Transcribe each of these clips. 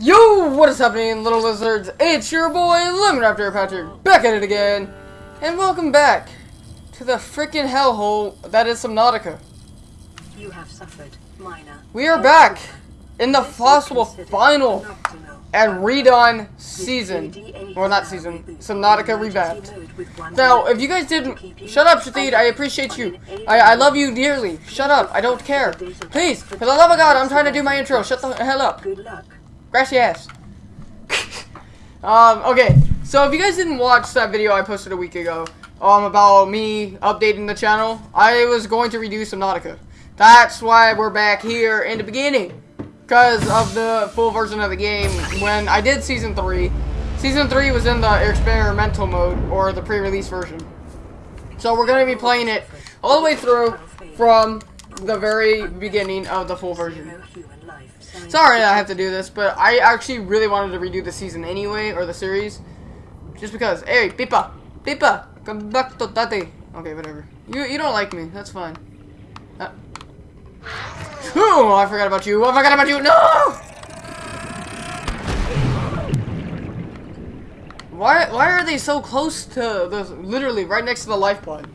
Yo, what is happening, little lizards? It's your boy, Lemon Raptor Patrick, back at it again. And welcome back to the freaking hellhole that is Subnautica. You have suffered minor. We are back in the possible final and redone season. Well, not season. Subnautica revamped. Now, if you guys didn't... Shut up, Shathid. I appreciate you. I, I love you dearly. Shut up. I don't care. Please, for the love of God, I'm trying to do my intro. Shut the hell up. Good luck. Grassy ass. um, okay. So if you guys didn't watch that video I posted a week ago, um, about me updating the channel, I was going to redo Subnautica. That's why we're back here in the beginning. Because of the full version of the game when I did Season 3. Season 3 was in the experimental mode, or the pre-release version. So we're going to be playing it all the way through from the very beginning of the full version. Sorry I have to do this, but I actually really wanted to redo the season anyway, or the series. Just because. Hey, Peeper! Peeper! Come back to Tate! Okay, whatever. You you don't like me, that's fine. Uh. Oh, I forgot about you. I forgot about you. No! Why why are they so close to the literally right next to the life pod?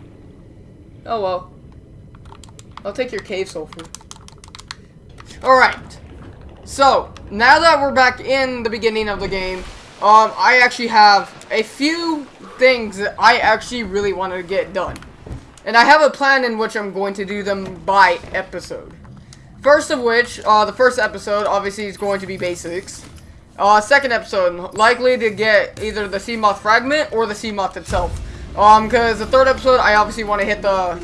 Oh well. I'll take your cave sulfur. Alright. So, now that we're back in the beginning of the game, um, I actually have a few things that I actually really want to get done. And I have a plan in which I'm going to do them by episode. First of which, uh, the first episode, obviously, is going to be basics. Uh, second episode, likely to get either the sea moth fragment or the sea moth itself. Um, because the third episode, I obviously want to hit the,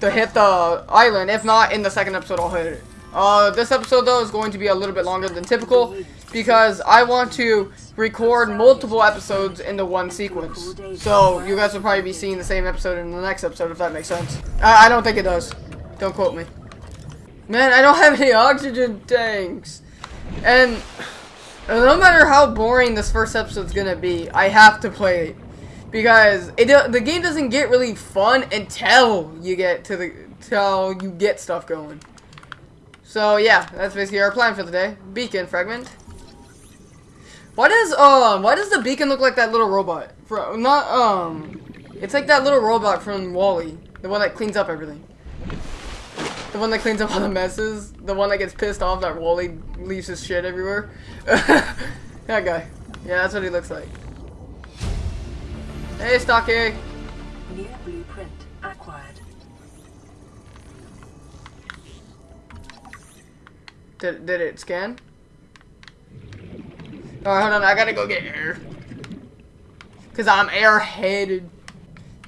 to hit the island. If not, in the second episode, I'll hit it. Uh, this episode, though, is going to be a little bit longer than typical because I want to record multiple episodes into one sequence. So, you guys will probably be seeing the same episode in the next episode, if that makes sense. I, I don't think it does. Don't quote me. Man, I don't have any oxygen tanks. And no matter how boring this first episode's gonna be, I have to play it. Because it the game doesn't get really fun until you get to the till you get stuff going. So yeah, that's basically our plan for the day. Beacon fragment. Why does um why does the beacon look like that little robot? For not um it's like that little robot from WALL-E, the one that cleans up everything. The one that cleans up all the messes, the one that gets pissed off that WALL-E leaves his shit everywhere. that guy. Yeah, that's what he looks like. Hey, Stocky. New Did, did it scan? Alright, hold on. I gotta go get air. Because I'm airheaded.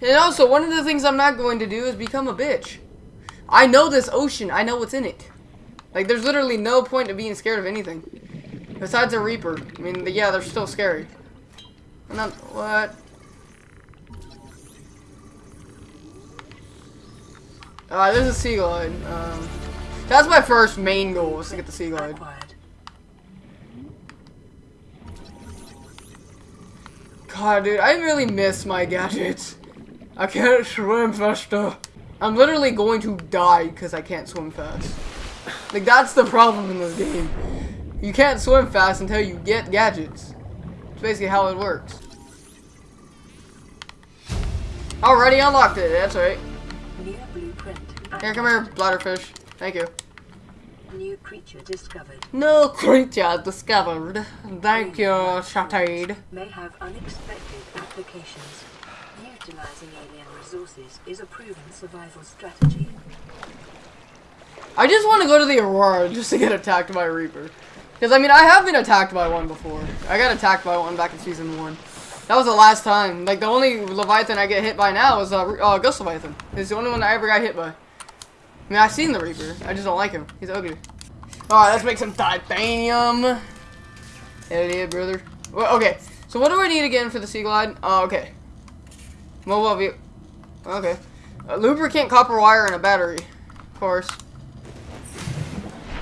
And also, one of the things I'm not going to do is become a bitch. I know this ocean. I know what's in it. Like, there's literally no point of being scared of anything. Besides a Reaper. I mean, yeah, they're still scary. I'm not... What? Uh, there's a seagull. Um, that's my first main goal, was to get the sea glide. God, dude, I really miss my gadgets. I can't swim faster. I'm literally going to die because I can't swim fast. Like, that's the problem in this game. You can't swim fast until you get gadgets. It's basically how it works. Already unlocked it, that's right. Here, come here, bladderfish. Thank you. New creature discovered. No creature discovered. Thank you, Shatade. May have unexpected applications. Utilizing alien resources is a proven survival strategy. I just want to go to the Aurora just to get attacked by a Reaper. Because, I mean, I have been attacked by one before. I got attacked by one back in Season 1. That was the last time. Like, the only Leviathan I get hit by now is uh, uh, Ghost Leviathan. It's the only one I ever got hit by. I mean, I've seen the Reaper. I just don't like him. He's ugly. Alright, let's make some titanium. Hell yeah, brother. Well, okay, so what do I need again for the Sea Glide? Oh, okay. Mobile view. Okay. Uh, lubricant, copper wire, and a battery. Of course.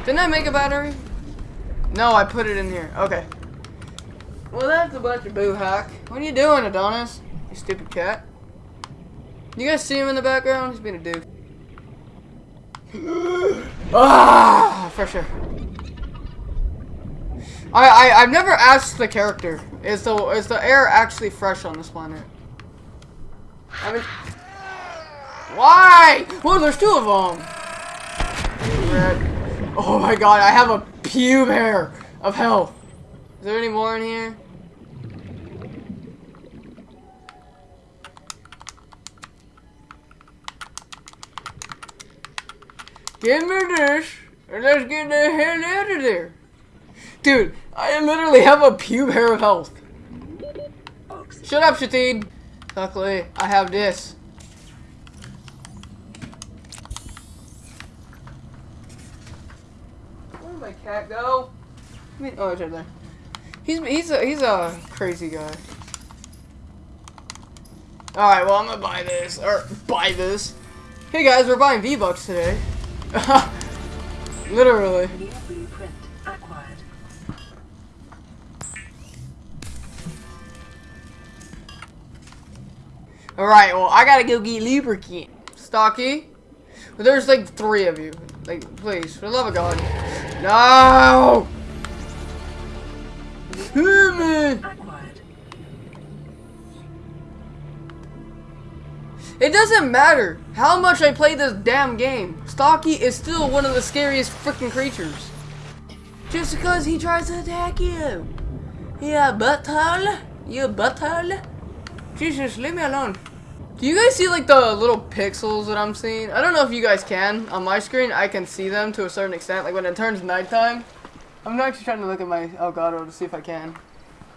Didn't I make a battery? No, I put it in here. Okay. Well, that's a bunch of boo hack. What are you doing, Adonis? You stupid cat. You guys see him in the background? He's being a dude. Ah, for. I, I I've never asked the character. Is the is the air actually fresh on this planet? I mean, why? Well, there's two of them. Red. Oh my god, I have a pube hair of health. Is there any more in here? Give me this, and let's get the hell out of there. Dude, I literally have a pube hair of health. Shut up, Shatid. Luckily, I have this. Where did my cat go? I mean, oh, it's right there. He's he's a he's a crazy guy. All right, well I'm gonna buy this or buy this. Hey guys, we're buying V Bucks today. Literally. Alright, well, I gotta go get lubricant. Stocky? There's like three of you. Like, please, for the love of God. No! Human! It doesn't matter how much I play this damn game. Stocky is still one of the scariest freaking creatures. Just because he tries to attack you. Yeah, butthole? You butthole? Jesus, leave me alone. Do you guys see like the little pixels that I'm seeing? I don't know if you guys can. On my screen, I can see them to a certain extent. Like when it turns nighttime. I'm actually trying to look at my Elgato to see if I can.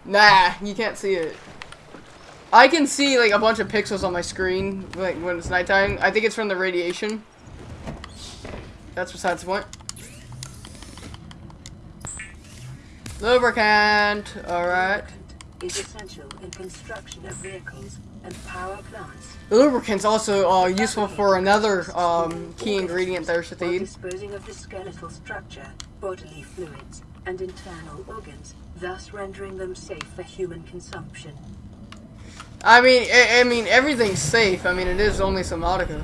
Nah, you can't see it. I can see like a bunch of pixels on my screen like when it's nighttime. I think it's from the radiation. That's besides the point. Lubricant. Alright. Is essential in construction of vehicles and power plants. The Lubricant's also uh, useful for another um, key ingredient there, Shathid. disposing of the skeletal structure, bodily fluids, and internal organs, thus rendering them safe for human consumption. I mean, I, I mean, everything's safe. I mean, it is only Subnautica.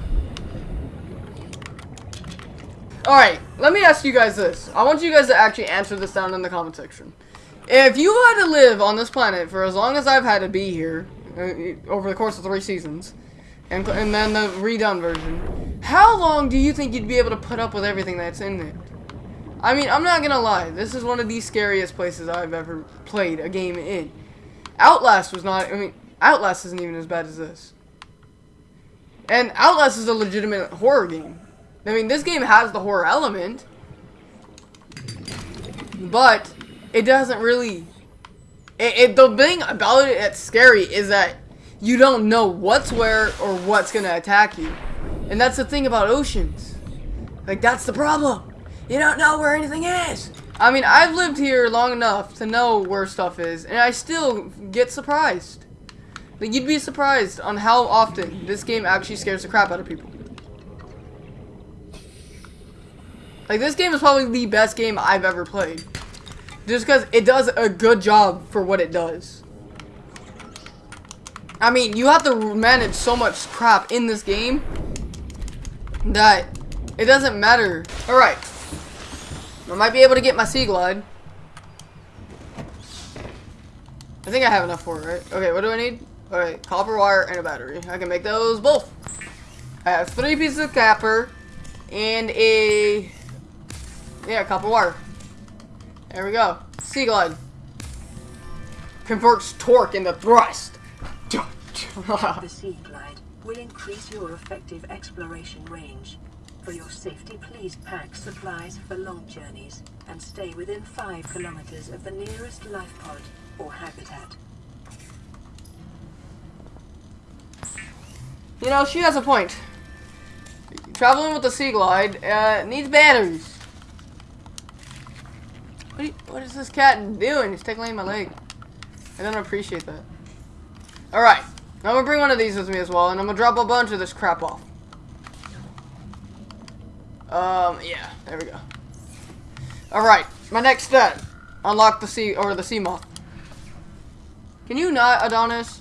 Alright, let me ask you guys this. I want you guys to actually answer this down in the comment section. If you had to live on this planet for as long as I've had to be here, uh, over the course of three seasons, and, and then the redone version, how long do you think you'd be able to put up with everything that's in it? I mean, I'm not gonna lie, this is one of the scariest places I've ever played a game in. Outlast was not, I mean, Outlast isn't even as bad as this. And Outlast is a legitimate horror game. I mean, this game has the horror element, but it doesn't really. It, it the thing about it that's scary is that you don't know what's where or what's gonna attack you, and that's the thing about oceans. Like that's the problem. You don't know where anything is. I mean, I've lived here long enough to know where stuff is, and I still get surprised. Like, you'd be surprised on how often this game actually scares the crap out of people. Like, this game is probably the best game I've ever played. Just because it does a good job for what it does. I mean, you have to manage so much crap in this game that it doesn't matter. Alright. I might be able to get my Sea Glide. I think I have enough for it, right? Okay, what do I need? Alright, copper wire and a battery. I can make those both. I have three pieces of copper and a yeah, copper wire. There we go. Sea Glide. Converts torque into thrust. The Sea Glide will increase your effective exploration range. For your safety, please pack supplies for long journeys and stay within 5 kilometers of the nearest life pod or habitat. You know, she has a point. Traveling with the Sea Glide uh, needs batteries. What, you- what is this cat doing? He's tickling my leg. I don't appreciate that. Alright. I'm gonna bring one of these with me as well, and I'm gonna drop a bunch of this crap off. Um, yeah, there we go. Alright, my next step. Unlock the sea, or the sea moth. Can you not, Adonis?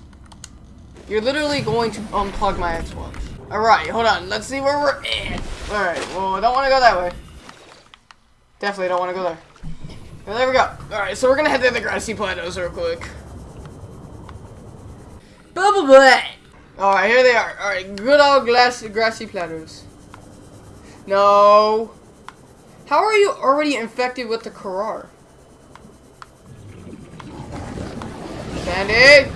You're literally going to unplug my Xbox. Alright, hold on. Let's see where we're at. Alright, well, I don't want to go that way. Definitely don't want to go there. Well, there we go. Alright, so we're gonna head to the grassy plateaus real quick. Bubble butt! Alright, here they are. Alright, good old glass, grassy plateaus. No. How are you already infected with the Kharaa? Sandy!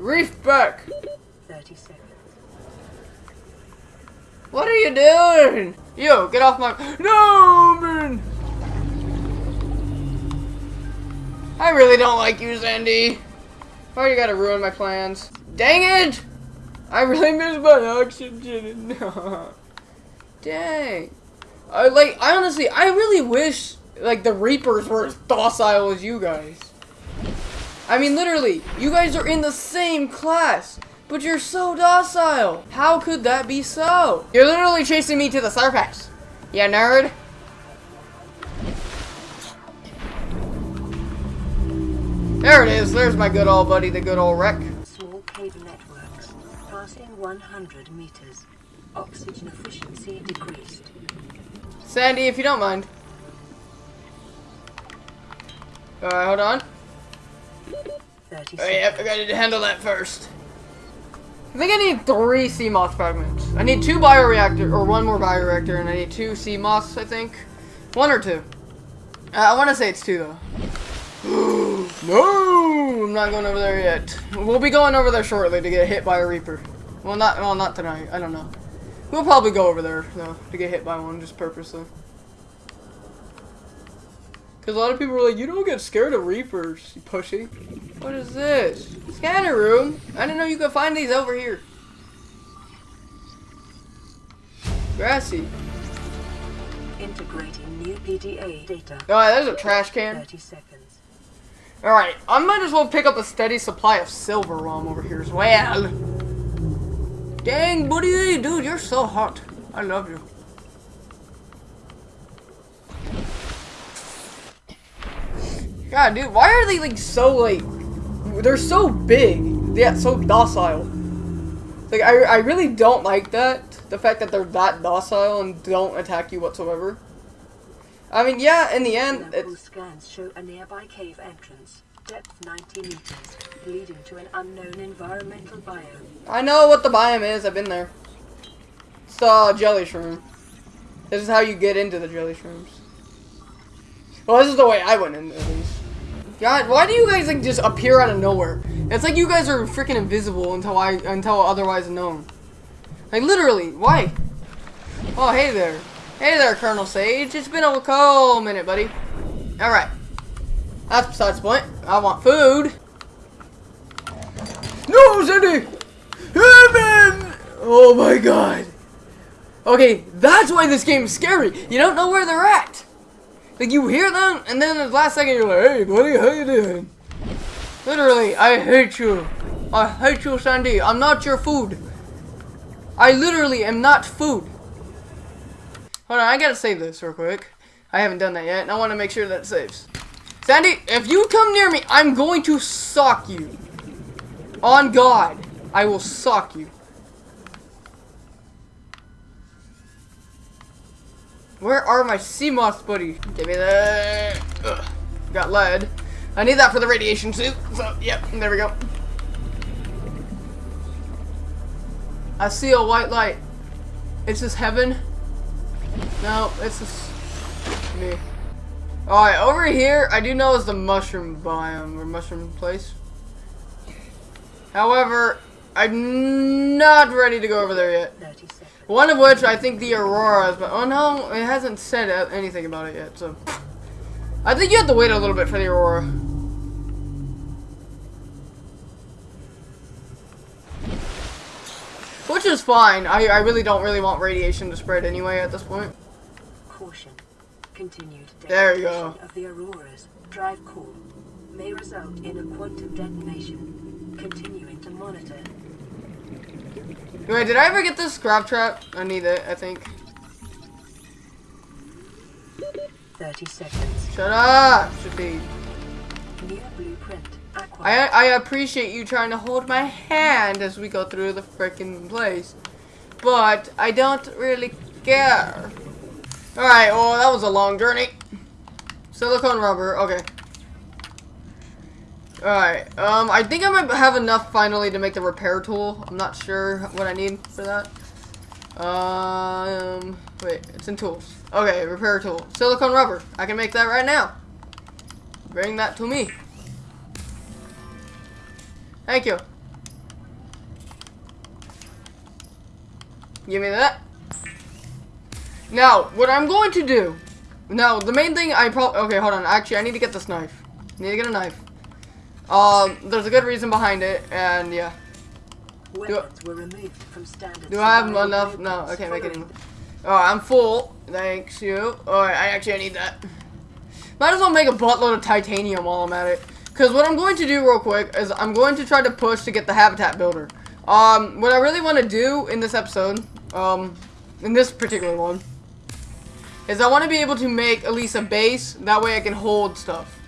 Reef back! 30 seconds. What are you doing? Yo, get off my- No, man! I really don't like you, Sandy. Why you gotta ruin my plans? Dang it! I really miss my oxygen. Dang. I like. I honestly, I really wish like the Reapers were as docile as you guys. I mean, literally, you guys are in the same class, but you're so docile. How could that be so? You're literally chasing me to the surface. Yeah, nerd. There it is. There's my good old buddy, the good old wreck. Small cave networks. Passing 100 meters. Oxygen efficiency decreased. Sandy, if you don't mind. Alright, hold on. 30 yep, I gotta handle that first. I think I need three Seamoth fragments. I need two bioreactor, or one more bioreactor, and I need two Seamoth, I think. One or two. Uh, I want to say it's two, though. no! I'm not going over there yet. We'll be going over there shortly to get hit by a Reaper. Well, not well, not tonight. I don't know. We'll probably go over there, though, to get hit by one, just purposely. Because a lot of people were like, you don't get scared of Reapers, you pussy. What is this? Scanner room? I didn't know you could find these over here. Grassy. Integrating new PDA data. Alright, there's a trash can. 30 seconds. Alright, I might as well pick up a steady supply of silver while I'm over here as well. Dang, buddy, dude, you're so hot. I love you. God, dude, why are they like so like? They're so big, yet so docile. Like, I, I really don't like that. The fact that they're that docile and don't attack you whatsoever. I mean, yeah, in the end, it's scans show a nearby cave entrance. Depth 90 meters, leading to an unknown environmental biome. I know what the biome is. I've been there. It's the jelly shroom. This is how you get into the jelly shrooms. Well, this is the way I went in at least. God, why do you guys like just appear out of nowhere? It's like you guys are freaking invisible until I until otherwise known. Like literally, why? Oh, hey there. Hey there, Colonel Sage. It's been a cold minute, buddy. All right. That's besides the point. I want food. No, Cindy! Heaven! Oh my god. Okay, that's why this game's scary. You don't know where they're at. Like, you hear them, and then the last second you're like, hey, buddy, how you doing? Literally, I hate you. I hate you, Sandy. I'm not your food. I literally am not food. Hold on, I gotta save this real quick. I haven't done that yet, and I want to make sure that saves. Sandy, if you come near me, I'm going to sock you. On God, I will sock you. Where are my Seamoth buddy? Give me that. Ugh. Got lead. I need that for the radiation suit. So, yep, there we go. I see a white light. Is this heaven? No, it's just me. Alright, over here, I do know is the mushroom biome, or mushroom place. However, I'm not ready to go over there yet. One of which I think the Aurora is, but oh no, it hasn't said anything about it yet, so. I think you have to wait a little bit for the Aurora. Which is fine. I, I really don't really want radiation to spread anyway at this point. Caution. Continued There you go. of the auroras. Drive core may result in a quantum detonation. Continuing to monitor. Wait, did I ever get this Grav Trap? I need it, I think. 30 seconds. Shut up, Shafi. New blueprint. Aqua. I I appreciate you trying to hold my hand as we go through the freaking place, but I don't really care. Alright, well, that was a long journey. Silicone rubber, okay. Alright, um, I think I might have enough finally to make the repair tool. I'm not sure what I need for that. Um, wait, it's in tools. Okay, repair tool. Silicone rubber. I can make that right now. Bring that to me. Thank you. Give me that. Now, what I'm going to do. Now, the main thing I probably. Okay, hold on. Actually, I need to get this knife. I need to get a knife. Um, there's a good reason behind it, and yeah. Weapons were removed from standard. Do I have enough? No, I can't make it. Oh, I'm full. Thanks you. Alright, I actually need that. Might as well make a buttload of titanium while I'm at it. Because what I'm going to do real quick is I'm going to try to push to get the habitat builder. Um, what I really want to do in this episode, um, in this particular one, is I want to be able to make at least a base. That way I can hold stuff.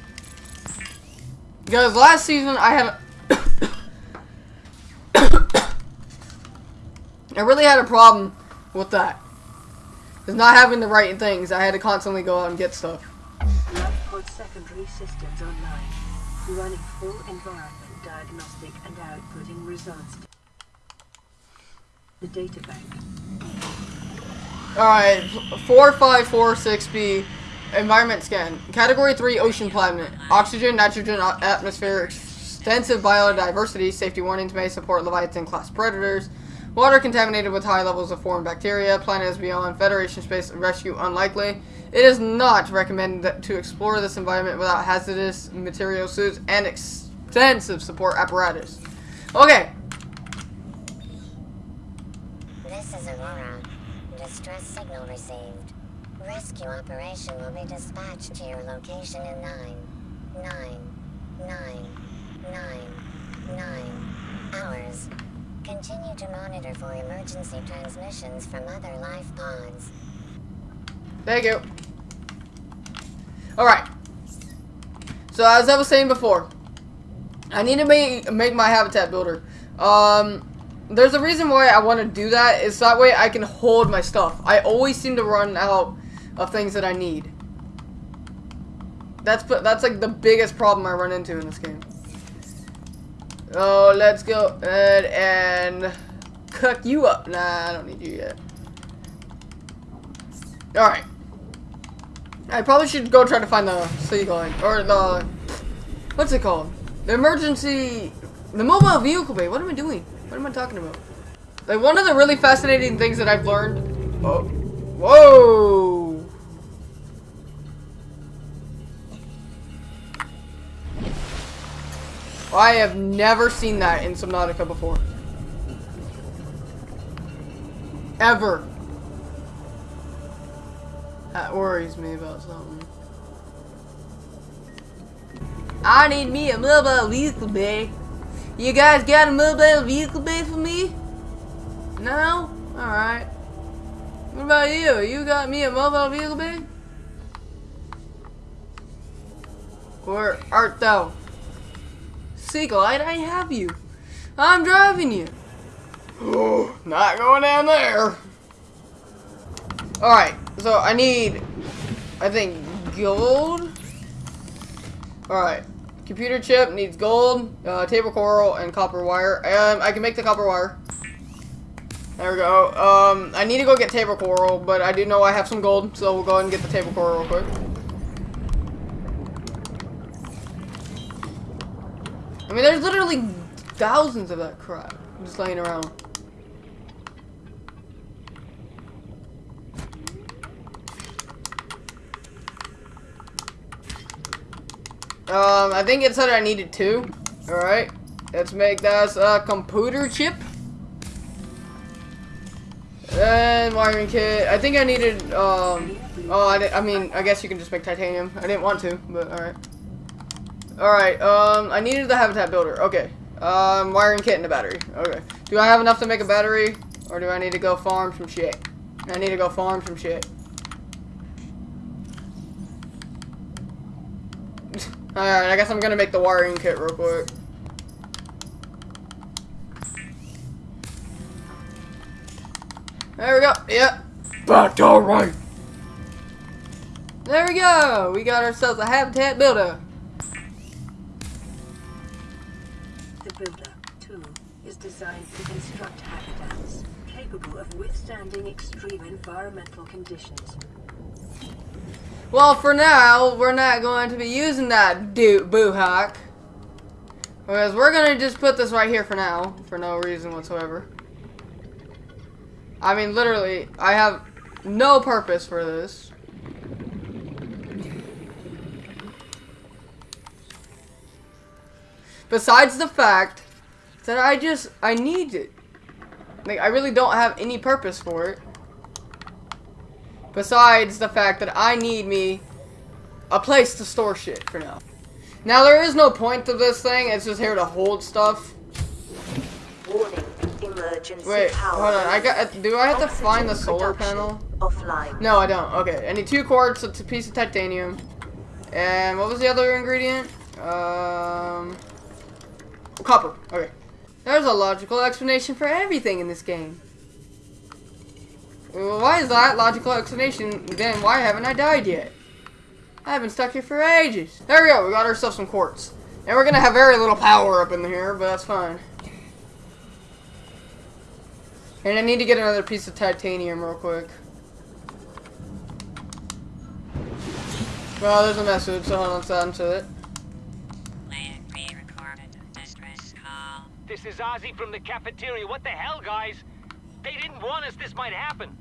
Because last season I had... I really had a problem with that. Is not having the right things. I had to constantly go out and get stuff. LifePod secondary systems online, running full environment diagnostic and outputting results. The data bank. Alright, 4546B, environment scan. Category 3, ocean planet. Oxygen, nitrogen, atmosphere, extensive biodiversity, safety warnings may support Leviathan class predators. Water contaminated with high levels of foreign bacteria. Planet is beyond Federation space rescue unlikely. It is not recommended to explore this environment without hazardous material suits and extensive support apparatus. Okay, This is Aurora. Distress signal received. Rescue operation will be dispatched to your location in nine, nine, nine, nine, nine hours. Continue to monitor for emergency transmissions from other life pods. Thank you. Alright. So as I was saying before, I need to make make my habitat builder. Um there's a reason why I want to do that is that way I can hold my stuff. I always seem to run out of things that I need. That's that's like the biggest problem I run into in this game. Oh, let's go ahead and cook you up. Nah, I don't need you yet. Alright. I probably should go try to find the sea line. Or the... What's it called? The emergency... The mobile vehicle bay. What am I doing? What am I talking about? Like, one of the really fascinating things that I've learned... Oh. Whoa! I have never seen that in Subnautica before. Ever. That worries me about something. I need me a mobile vehicle bay. You guys got a mobile vehicle bay for me? No? Alright. What about you? You got me a mobile vehicle bay? Where art thou? Seaglide, I have you. I'm driving you. Oh, not going down there. Alright, so I need, I think, gold. Alright, computer chip needs gold, uh, table coral, and copper wire. Um, I can make the copper wire. There we go. Um, I need to go get table coral, but I do know I have some gold, so we'll go ahead and get the table coral real quick. I mean, there's literally thousands of that crap just laying around. Um, I think it said I needed two. Alright. Let's make this a computer chip. And wiring kit. I think I needed, um... Oh, I, I mean, I guess you can just make titanium. I didn't want to, but alright. Alright, um, I needed the habitat builder. Okay. Um, wiring kit and a battery. Okay. Do I have enough to make a battery? Or do I need to go farm some shit? I need to go farm some shit. Alright, I guess I'm gonna make the wiring kit real quick. There we go. Yep. That's alright. There we go. We got ourselves a habitat builder. Builder, too, is designed to construct habitats capable of withstanding extreme environmental conditions. Well, for now, we're not going to be using that do boo hack. Because we're going to just put this right here for now, for no reason whatsoever. I mean, literally, I have no purpose for this. Besides the fact that I just, I need it. Like, I really don't have any purpose for it. Besides the fact that I need me a place to store shit for now. Now, there is no point to this thing. It's just here to hold stuff. Warning. Emergency Wait, power. hold on. I got. Do I have to find the solar panel? Offline. No, I don't. Okay, I need two quartz, a piece of titanium, and what was the other ingredient? Um, copper. Okay. There's a logical explanation for everything in this game. Why is that logical explanation? Then why haven't I died yet? I haven't stuck here for ages. There we go. We got ourselves some quartz, and we're gonna have very little power up in here, but that's fine. And I need to get another piece of titanium real quick. Well, there's a message, so hold on, to it. This is Ozzy from the cafeteria. What the hell, guys? They didn't warn us this might happen.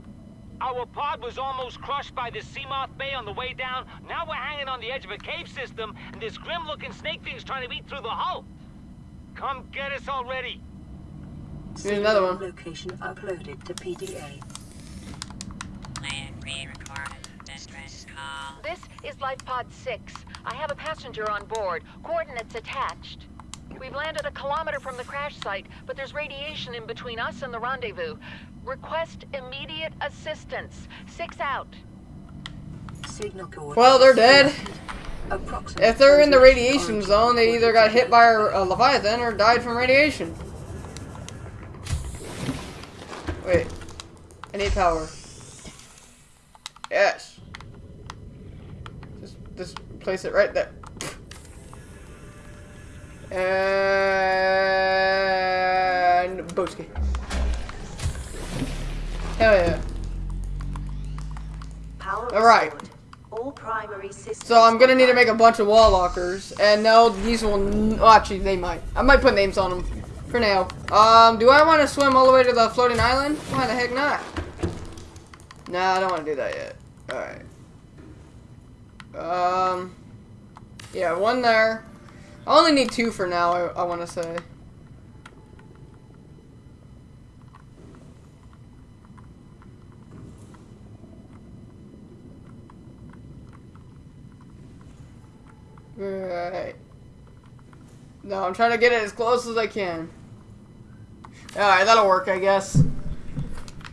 Our pod was almost crushed by this Seamoth Bay on the way down. Now we're hanging on the edge of a cave system, and this grim-looking snake thing's trying to eat through the hull. Come get us already. Here's another one. Location uploaded to PDA. Plan pre-recorded call. This is Life Pod 6. I have a passenger on board. Coordinates attached. We've landed a kilometer from the crash site, but there's radiation in between us and the rendezvous. Request immediate assistance. Six out. Signal coordinates. Well, they're dead. If they're in the radiation zone, they either got hit by a, a leviathan or died from radiation. Wait, I need power. Yes. Just, just place it right there. And Boski. Hell yeah. Power All right. All primary systems. So I'm gonna need to make a bunch of wall lockers, and no, these will. N oh, actually, they might. I might put names on them for now. Um, do I want to swim all the way to the floating island? Why the heck not? Nah, I don't want to do that yet. All right. Um, yeah, one there. I only need two for now. I, I want to say. Right. No, I'm trying to get it as close as I can. Alright, that'll work, I guess.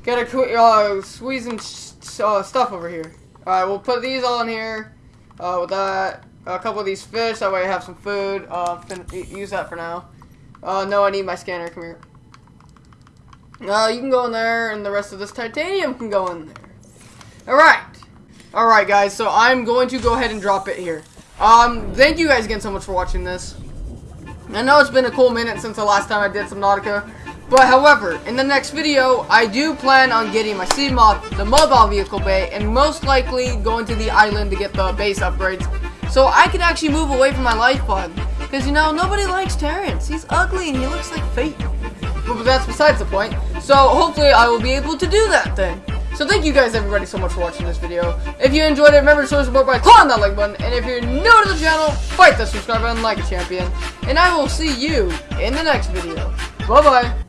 Gotta qu- uh, squeezing sh- uh, stuff over here. Alright, we'll put these all in here. Uh, with that, a couple of these fish, that way I have some food. Uh, use that for now. Uh, no, I need my scanner. Come here. Uh, you can go in there, and the rest of this titanium can go in there. Alright. Alright, guys, so I'm going to go ahead and drop it here. Um, thank you guys again so much for watching this. I know it's been a cool minute since the last time I did Subnautica. but however, in the next video, I do plan on getting my Seamoth, the mobile vehicle bay, and most likely going to the island to get the base upgrades, so I can actually move away from my life pod. Because, you know, nobody likes Terrence. He's ugly and he looks like fate. But that's besides the point. So, hopefully I will be able to do that then. So thank you guys everybody so much for watching this video. If you enjoyed it, remember to show support by clicking that like button. And if you're new to the channel, fight the subscribe button like a champion. And I will see you in the next video. Bye bye.